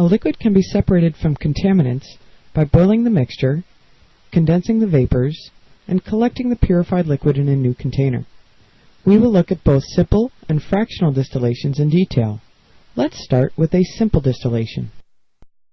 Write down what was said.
A liquid can be separated from contaminants by boiling the mixture, condensing the vapors, and collecting the purified liquid in a new container. We will look at both simple and fractional distillations in detail. Let's start with a simple distillation.